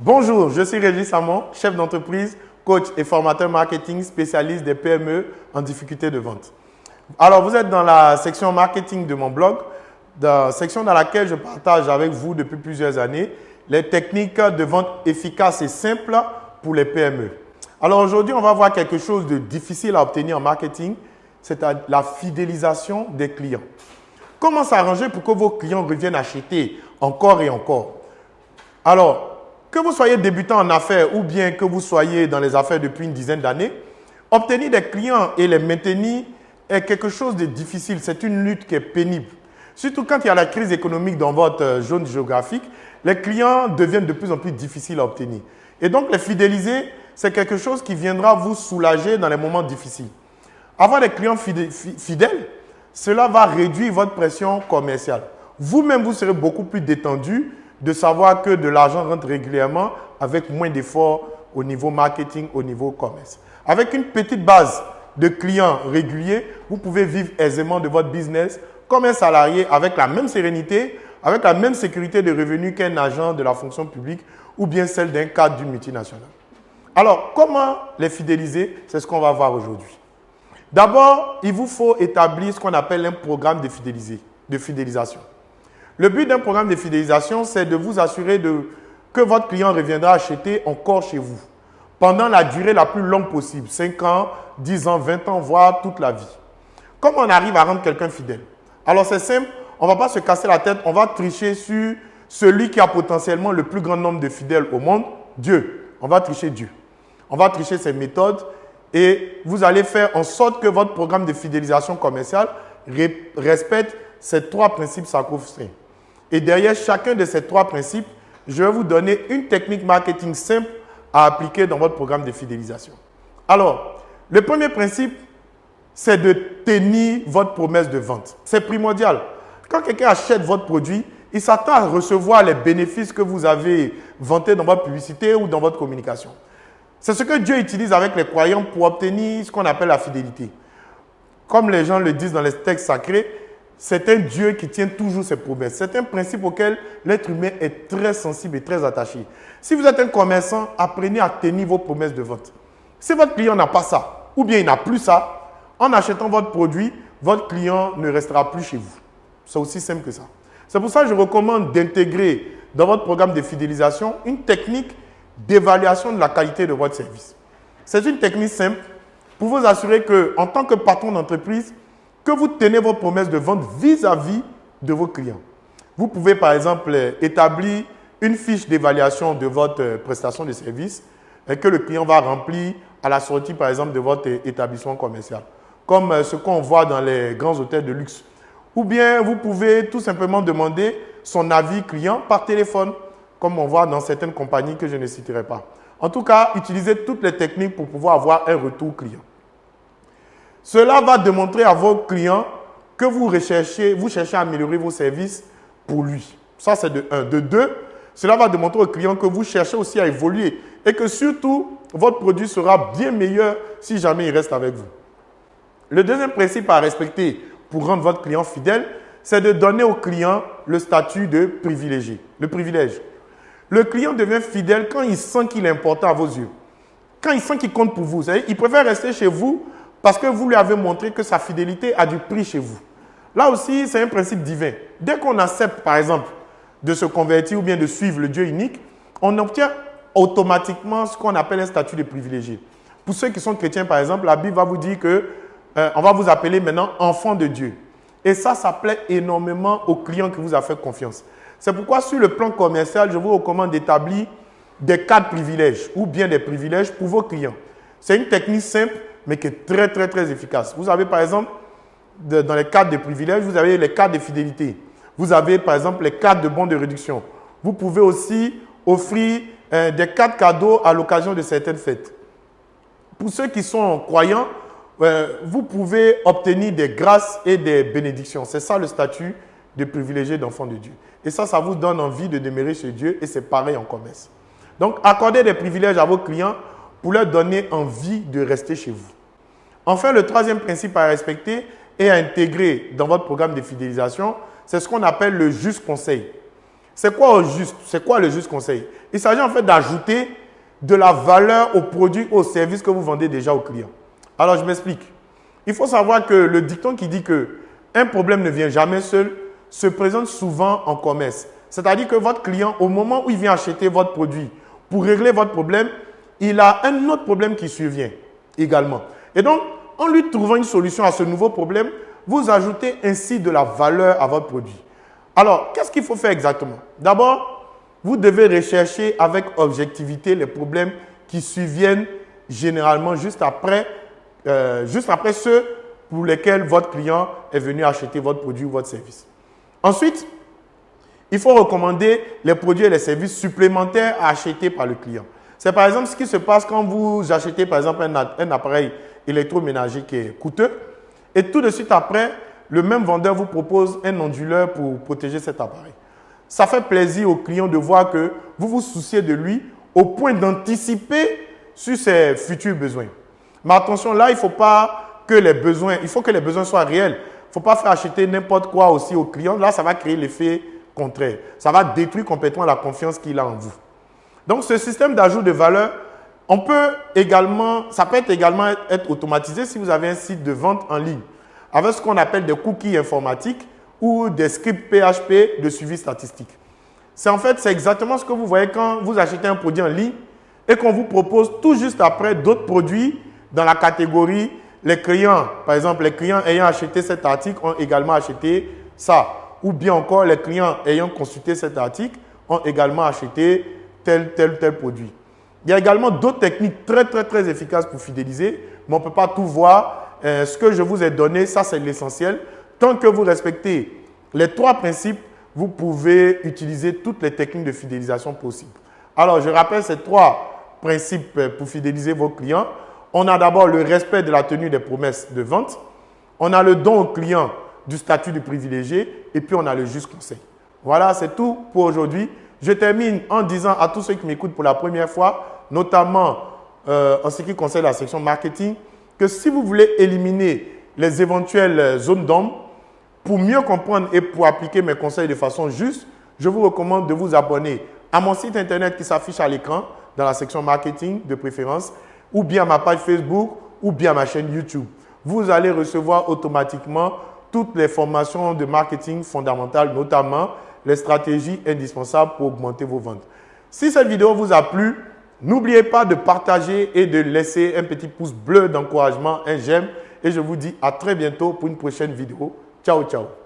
Bonjour, je suis Régis Samon, chef d'entreprise, coach et formateur marketing spécialiste des PME en difficulté de vente. Alors, vous êtes dans la section marketing de mon blog, dans section dans laquelle je partage avec vous depuis plusieurs années les techniques de vente efficaces et simples pour les PME. Alors aujourd'hui, on va voir quelque chose de difficile à obtenir en marketing, c'est la fidélisation des clients. Comment s'arranger pour que vos clients reviennent acheter encore et encore? Alors, que vous soyez débutant en affaires ou bien que vous soyez dans les affaires depuis une dizaine d'années, obtenir des clients et les maintenir est quelque chose de difficile. C'est une lutte qui est pénible. Surtout quand il y a la crise économique dans votre zone géographique, les clients deviennent de plus en plus difficiles à obtenir. Et donc, les fidéliser, c'est quelque chose qui viendra vous soulager dans les moments difficiles. Avoir des clients fidèles, cela va réduire votre pression commerciale. Vous-même, vous serez beaucoup plus détendu de savoir que de l'argent rentre régulièrement avec moins d'efforts au niveau marketing, au niveau commerce. Avec une petite base de clients réguliers, vous pouvez vivre aisément de votre business comme un salarié avec la même sérénité, avec la même sécurité de revenus qu'un agent de la fonction publique ou bien celle d'un cadre d'une multinationale. Alors, comment les fidéliser? C'est ce qu'on va voir aujourd'hui. D'abord, il vous faut établir ce qu'on appelle un programme de, de fidélisation. Le but d'un programme de fidélisation, c'est de vous assurer de, que votre client reviendra acheter encore chez vous pendant la durée la plus longue possible, 5 ans, 10 ans, 20 ans, voire toute la vie. Comment on arrive à rendre quelqu'un fidèle Alors c'est simple, on ne va pas se casser la tête, on va tricher sur celui qui a potentiellement le plus grand nombre de fidèles au monde, Dieu. On va tricher Dieu. On va tricher ses méthodes et vous allez faire en sorte que votre programme de fidélisation commerciale respecte ces trois principes sacro Et derrière chacun de ces trois principes, je vais vous donner une technique marketing simple à appliquer dans votre programme de fidélisation. Alors, le premier principe, c'est de tenir votre promesse de vente. C'est primordial. Quand quelqu'un achète votre produit, il s'attend à recevoir les bénéfices que vous avez vantés dans votre publicité ou dans votre communication. C'est ce que Dieu utilise avec les croyants pour obtenir ce qu'on appelle la fidélité. Comme les gens le disent dans les textes sacrés, c'est un Dieu qui tient toujours ses promesses. C'est un principe auquel l'être humain est très sensible et très attaché. Si vous êtes un commerçant, apprenez à tenir vos promesses de vente. Si votre client n'a pas ça, ou bien il n'a plus ça, en achetant votre produit, votre client ne restera plus chez vous. C'est aussi simple que ça. C'est pour ça que je recommande d'intégrer dans votre programme de fidélisation une technique d'évaluation de la qualité de votre service. C'est une technique simple pour vous assurer que, en tant que patron d'entreprise, que vous tenez vos promesses de vente vis-à-vis de vos clients. Vous pouvez par exemple établir une fiche d'évaluation de votre euh, prestation de service et que le client va remplir à la sortie par exemple de votre établissement commercial, comme euh, ce qu'on voit dans les grands hôtels de luxe. Ou bien vous pouvez tout simplement demander son avis client par téléphone, comme on voit dans certaines compagnies que je ne citerai pas. En tout cas, utilisez toutes les techniques pour pouvoir avoir un retour client. Cela va démontrer à vos clients que vous recherchez, vous cherchez à améliorer vos services pour lui. Ça, c'est de un. De deux, cela va démontrer aux clients que vous cherchez aussi à évoluer et que surtout, votre produit sera bien meilleur si jamais il reste avec vous. Le deuxième principe à respecter pour rendre votre client fidèle, c'est de donner au client le statut de privilégié, le privilège. Le client devient fidèle quand il sent qu'il est important à vos yeux. Quand il sent qu'il compte pour vous. Il préfère rester chez vous parce que vous lui avez montré que sa fidélité a du prix chez vous. Là aussi, c'est un principe divin. Dès qu'on accepte, par exemple, de se convertir ou bien de suivre le Dieu unique, on obtient automatiquement ce qu'on appelle un statut de privilégié. Pour ceux qui sont chrétiens, par exemple, la Bible va vous dire que euh, on va vous appeler maintenant enfant de Dieu. Et ça, ça plaît énormément aux clients qui vous ont fait confiance. C'est pourquoi sur le plan commercial, je vous recommande d'établir des cadres privilèges ou bien des privilèges pour vos clients. C'est une technique simple mais qui est très, très, très efficace. Vous avez, par exemple, dans les cadres de privilèges, vous avez les cadres de fidélité. Vous avez, par exemple, les cadres de bons de réduction. Vous pouvez aussi offrir euh, des cadres cadeaux à l'occasion de certaines fêtes. Pour ceux qui sont croyants, euh, vous pouvez obtenir des grâces et des bénédictions. C'est ça le statut de privilégié d'enfant de Dieu. Et ça, ça vous donne envie de demeurer chez Dieu et c'est pareil en commerce. Donc, accordez des privilèges à vos clients pour leur donner envie de rester chez vous. Enfin, le troisième principe à respecter et à intégrer dans votre programme de fidélisation, c'est ce qu'on appelle le juste conseil. C'est quoi juste? Quoi le juste conseil? Il s'agit en fait d'ajouter de la valeur aux produits, aux services que vous vendez déjà aux clients. Alors, je m'explique. Il faut savoir que le dicton qui dit que un problème ne vient jamais seul se présente souvent en commerce. C'est-à-dire que votre client, au moment où il vient acheter votre produit, pour régler votre problème, il a un autre problème qui survient également. Et donc, en lui trouvant une solution à ce nouveau problème, vous ajoutez ainsi de la valeur à votre produit. Alors, qu'est-ce qu'il faut faire exactement? D'abord, vous devez rechercher avec objectivité les problèmes qui surviennent généralement juste après, euh, juste après ceux pour lesquels votre client est venu acheter votre produit ou votre service. Ensuite, il faut recommander les produits et les services supplémentaires à acheter par le client. C'est par exemple ce qui se passe quand vous achetez par exemple un, appareil électroménager qui est coûteux et tout de suite après, le même vendeur vous propose un onduleur pour protéger cet appareil. Ça fait plaisir au client de voir que vous vous souciez de lui au point d'anticiper sur ses futurs besoins. Mais attention, là, il faut pas que les besoins, il faut que les besoins soient réels. Il faut pas faire acheter n'importe quoi aussi au client. Là, ça va créer l'effet contraire. Ça va détruire complètement la confiance qu'il a en vous. Donc, ce système d'ajout de valeur, on peut également, ça peut également être automatisé si vous avez un site de vente en ligne avec ce qu'on appelle des cookies informatiques ou des scripts PHP de suivi statistique. C'est en fait, c'est exactement ce que vous voyez quand vous achetez un produit en ligne et qu'on vous propose tout juste après d'autres produits dans la catégorie les clients. Par exemple, les clients ayant acheté cet article ont également acheté ça. Ou bien encore, les clients ayant consulté cet article ont également acheté tel, tel, tel produit. Il y a également d'autres techniques très, très, très efficaces pour fidéliser, mais on ne peut pas tout voir. Euh, ce que je vous ai donné, ça, c'est l'essentiel. Tant que vous respectez les trois principes, vous pouvez utiliser toutes les techniques de fidélisation possibles. Alors, je rappelle ces trois principes pour fidéliser vos clients. On a d'abord le respect de la tenue des promesses de vente. On a le don au client du statut de privilégié. Et puis, on a le juste conseil. Voilà, c'est tout pour aujourd'hui. Je termine en disant à tous ceux qui m'écoutent pour la première fois, notamment euh, en ce qui concerne la section marketing, que si vous voulez éliminer les éventuelles zones d'ombre, pour mieux comprendre et pour appliquer mes conseils de façon juste, je vous recommande de vous abonner à mon site internet qui s'affiche à l'écran dans la section marketing de préférence, ou bien à ma page Facebook, ou bien à ma chaîne YouTube. Vous allez recevoir automatiquement toutes les formations de marketing fondamentales, notamment les stratégies indispensables pour augmenter vos ventes. Si cette vidéo vous a plu, n'oubliez pas de partager et de laisser un petit pouce bleu d'encouragement, un j'aime. Et je vous dis à très bientôt pour une prochaine vidéo. Ciao, ciao.